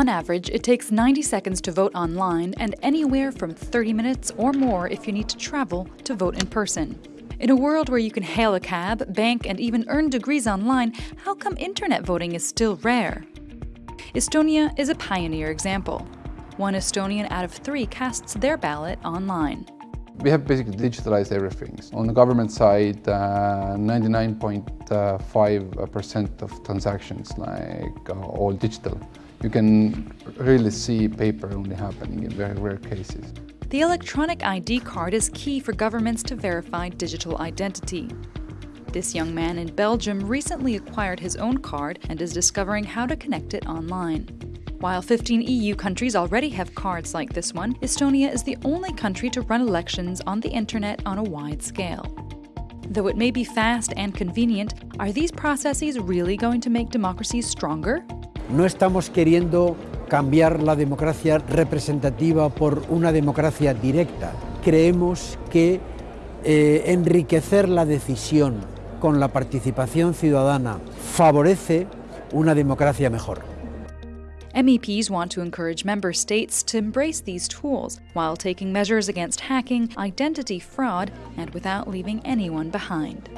On average, it takes 90 seconds to vote online and anywhere from 30 minutes or more if you need to travel to vote in person. In a world where you can hail a cab, bank, and even earn degrees online, how come internet voting is still rare? Estonia is a pioneer example. One Estonian out of three casts their ballot online. We have basically digitalized everything. On the government side, 99.5% uh, of transactions like uh, all digital. You can really see paper only happening in very rare cases. The electronic ID card is key for governments to verify digital identity. This young man in Belgium recently acquired his own card and is discovering how to connect it online. While 15 EU countries already have cards like this one, Estonia is the only country to run elections on the internet on a wide scale. Though it may be fast and convenient, are these processes really going to make democracies stronger? No estamos queriendo cambiar la democracia representativa por una democracia directa. Creemos que eh, enriquecer la decisión con la participación ciudadana favorece una democracia mejor. MEPs want to encourage member states to embrace these tools while taking measures against hacking, identity fraud, and without leaving anyone behind.